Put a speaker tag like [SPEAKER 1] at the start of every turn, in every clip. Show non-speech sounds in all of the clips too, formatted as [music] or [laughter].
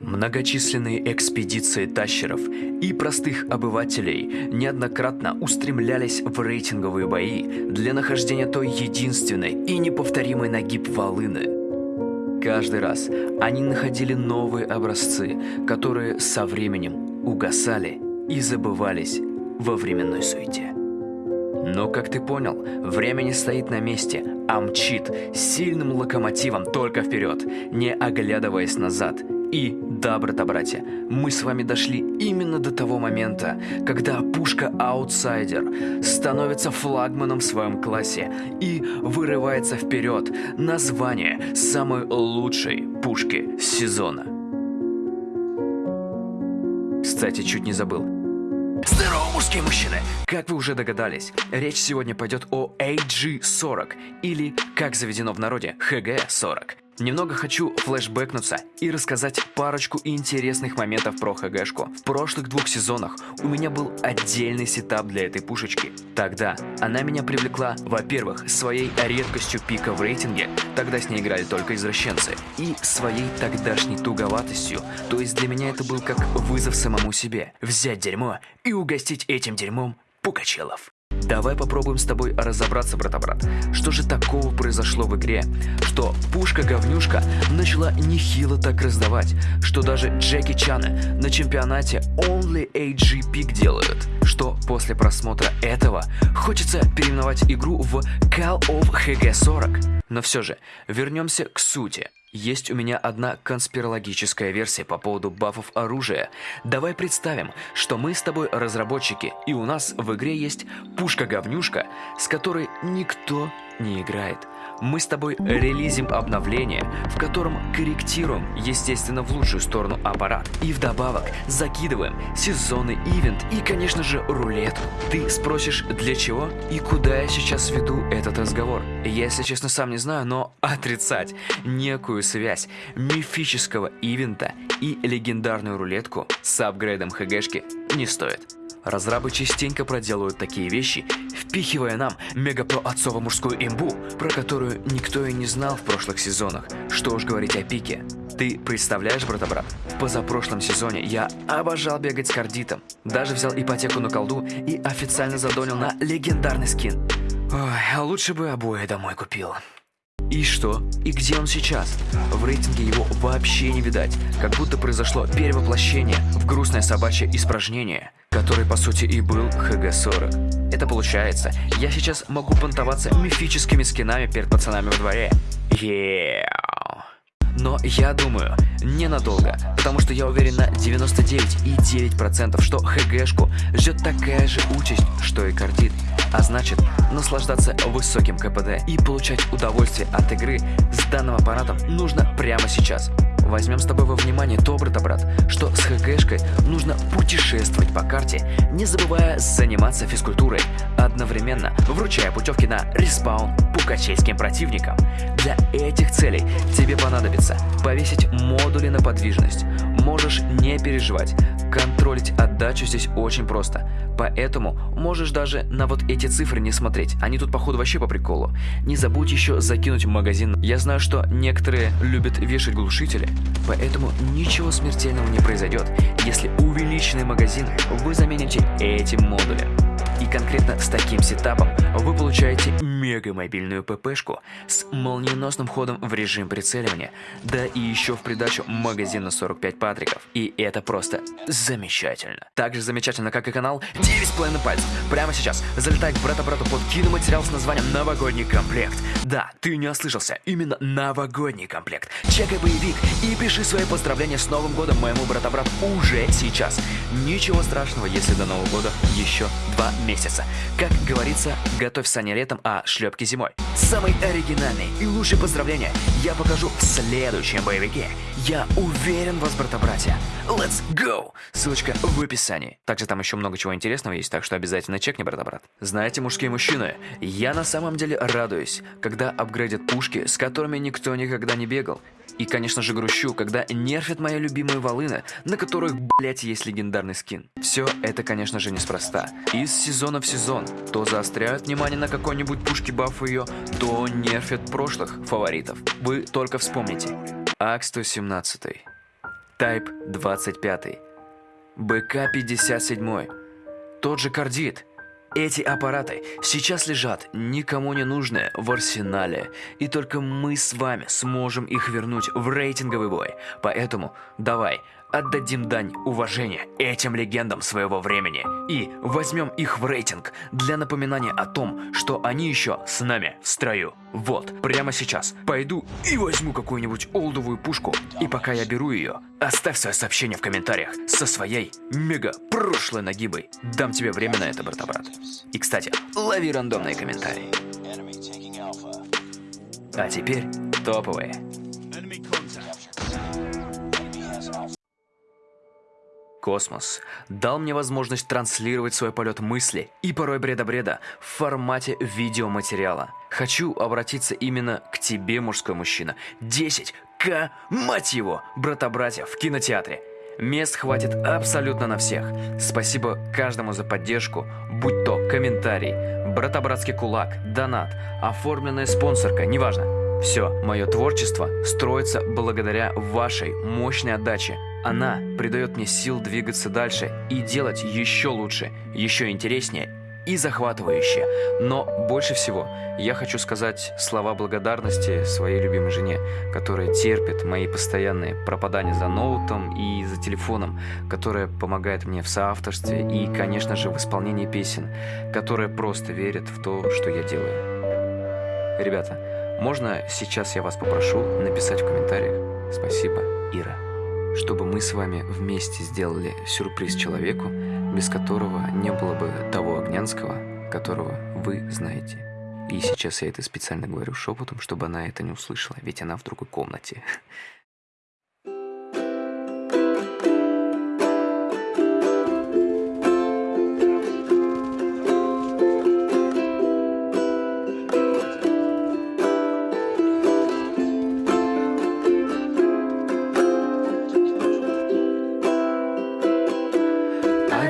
[SPEAKER 1] Многочисленные экспедиции тащеров и простых обывателей неоднократно устремлялись в рейтинговые бои для нахождения той единственной и неповторимой нагиб волыны. Каждый раз они находили новые образцы, которые со временем угасали и забывались во временной суете. Но, как ты понял, время не стоит на месте, а мчит сильным локомотивом только вперед, не оглядываясь назад – и да, брата-братья, мы с вами дошли именно до того момента, когда пушка-аутсайдер становится флагманом в своем классе и вырывается вперед на звание самой лучшей пушки сезона. Кстати, чуть не забыл. Здорово, мужские мужчины! Как вы уже догадались, речь сегодня пойдет о AG-40, или, как заведено в народе, HG-40. Немного хочу флешбэкнуться и рассказать парочку интересных моментов про ХГшку. В прошлых двух сезонах у меня был отдельный сетап для этой пушечки. Тогда она меня привлекла, во-первых, своей редкостью пика в рейтинге, тогда с ней играли только извращенцы, и своей тогдашней туговатостью, то есть для меня это был как вызов самому себе. Взять дерьмо и угостить этим дерьмом пукачелов. Давай попробуем с тобой разобраться, брата-брат. Что же такого произошло в игре, что пушка-говнюшка начала нехило так раздавать, что даже Джеки Чаны на чемпионате Only AG Peak делают, что после просмотра этого хочется переименовать игру в Call of HG40. Но все же, вернемся к сути. Есть у меня одна конспирологическая версия по поводу бафов оружия. Давай представим, что мы с тобой разработчики, и у нас в игре есть пушка-говнюшка, с которой никто не играет. Мы с тобой релизим обновление, в котором корректируем, естественно, в лучшую сторону аппарат. И вдобавок закидываем сезонный ивент и, конечно же, рулетку. Ты спросишь, для чего и куда я сейчас веду этот разговор? Я, если честно, сам не знаю, но [laughs] отрицать некую связь мифического ивента и легендарную рулетку с апгрейдом ХГшки не стоит. Разрабы частенько проделывают такие вещи, впихивая нам мега-про отцово-мужскую имбу, про которую никто и не знал в прошлых сезонах. Что уж говорить о пике. Ты представляешь, брата-брат, в позапрошлом сезоне я обожал бегать с кардитом. Даже взял ипотеку на колду и официально задонил на легендарный скин. Ой, а лучше бы обои домой купил. И что? И где он сейчас? В рейтинге его вообще не видать, как будто произошло перевоплощение в грустное собачье испражнение, который по сути и был ХГ-40. Это получается, я сейчас могу понтоваться мифическими скинами перед пацанами во дворе. Yeah. Но я думаю, ненадолго, потому что я уверен на 99,9%, что ХГшку ждет такая же участь, что и кардит. А значит, наслаждаться высоким КПД и получать удовольствие от игры с данным аппаратом нужно прямо сейчас. Возьмем с тобой во внимание то, брата-брат, что с ХГшкой нужно путешествовать по карте, не забывая заниматься физкультурой, одновременно вручая путевки на респаун пукачейским противникам. Для этих целей тебе понадобится повесить модули на подвижность. Можешь не переживать, контролить отдачу здесь очень просто. Поэтому можешь даже на вот эти цифры не смотреть, они тут походу вообще по приколу. Не забудь еще закинуть в магазин. Я знаю, что некоторые любят вешать глушители, поэтому ничего смертельного не произойдет, если увеличенный магазин вы замените этим модулем. И конкретно с таким сетапом вы получаете мега-мобильную ППшку с молниеносным ходом в режим прицеливания, да и еще в придачу магазин на 45 патриков. И это просто замечательно. Так же замечательно, как и канал 9,5 пальцев. Прямо сейчас залетай к брата-брату под киноматериал с названием «Новогодний комплект». Да, ты не ослышался, именно новогодний комплект. Чекай боевик и пиши свои поздравления с Новым годом моему брата-брату уже сейчас. Ничего страшного, если до Нового года еще два месяца. Как говорится, готовь сани летом, а шлепки зимой. Самый оригинальный и лучший поздравления я покажу в следующем боевике. Я уверен в вас, брата-братья. Let's go! Ссылочка в описании. Также там еще много чего интересного есть, так что обязательно чекни, брата-брат. Знаете, мужские мужчины, я на самом деле радуюсь, когда апгрейдят пушки, с которыми никто никогда не бегал. И, конечно же, грущу, когда нерфят мои любимые волыны, на которых, блять, есть легендарный скин. Все это, конечно же, неспроста. Из сезона в сезон то заостряют внимание на какой-нибудь пушке баф ее, то нерфят прошлых фаворитов. Вы только вспомните. АК-117. Type 25, БК-57, тот же кардит. Эти аппараты сейчас лежат никому не нужные в арсенале, и только мы с вами сможем их вернуть в рейтинговый бой. Поэтому давай отдадим дань уважения этим легендам своего времени и возьмем их в рейтинг для напоминания о том, что они еще с нами в строю. Вот, прямо сейчас пойду и возьму какую-нибудь олдовую пушку, и пока я беру ее, оставь свое сообщение в комментариях со своей мега прошлой нагибой. Дам тебе время на это, брата-брат. И, кстати, лови рандомные комментарии. А теперь топовые. Космос дал мне возможность транслировать свой полет мысли и порой бреда-бреда в формате видеоматериала. Хочу обратиться именно к тебе, мужской мужчина. 10к, мать его, брата-братья в кинотеатре. Мест хватит абсолютно на всех. Спасибо каждому за поддержку, будь то комментарий, брата-братский кулак, донат, оформленная спонсорка, неважно. Все, мое творчество строится благодаря вашей мощной отдаче. Она придает мне сил двигаться дальше и делать еще лучше, еще интереснее и захватывающе. Но больше всего я хочу сказать слова благодарности своей любимой жене, которая терпит мои постоянные пропадания за ноутом и за телефоном, которая помогает мне в соавторстве и, конечно же, в исполнении песен, которая просто верит в то, что я делаю. Ребята, можно сейчас я вас попрошу написать в комментариях «Спасибо, Ира» чтобы мы с вами вместе сделали сюрприз человеку, без которого не было бы того Огнянского, которого вы знаете. И сейчас я это специально говорю шепотом, чтобы она это не услышала, ведь она в другой комнате.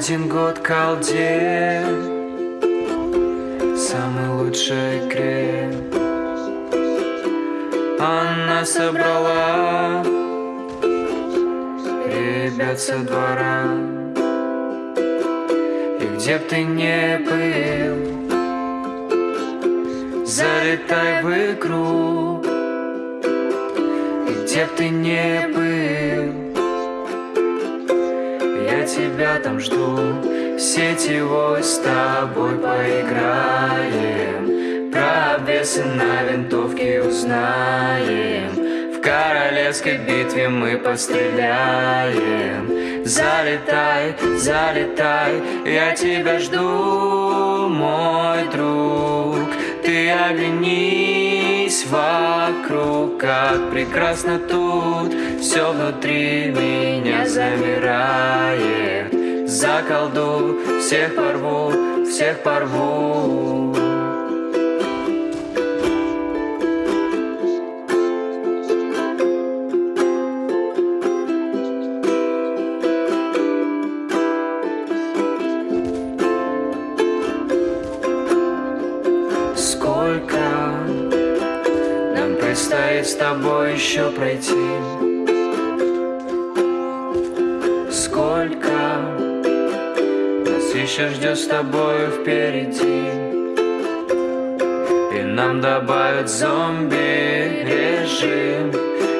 [SPEAKER 2] Один год колде. Самой лучшей игре Она собрала. Ребят со двора. И где б ты не был Залетай в игру. И где б ты не был тебя там жду. Сетевой с тобой поиграем. Про обвесы на винтовке узнаем. В королевской битве мы постреляем. Залетай, залетай, я тебя жду, мой друг. Ты оглянись вокруг, как прекрасно тут. Все внутри меня замирает. Заколду, всех порву, всех порву предстоит с тобой еще пройти. Сколько нас еще ждет с тобой впереди? И нам добавят зомби-режим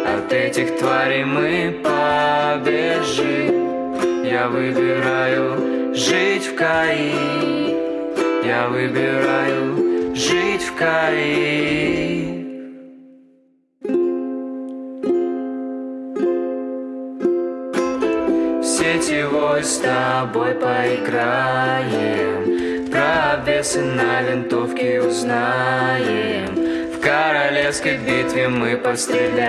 [SPEAKER 2] От этих тварей мы побежим. Я выбираю жить в Каи. Я выбираю жить в Каи сетевой с тобой поиграем. Про обвесы на винтовке узнаем. В королевской битве мы постреляем.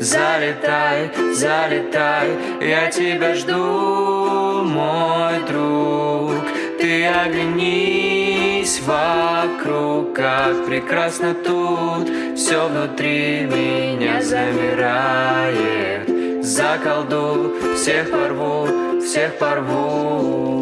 [SPEAKER 2] Залетай, залетай, я тебя жду, мой друг. Ты оглянись вокруг, как прекрасно тут Все внутри меня замирает заколду, всех порву, всех порву.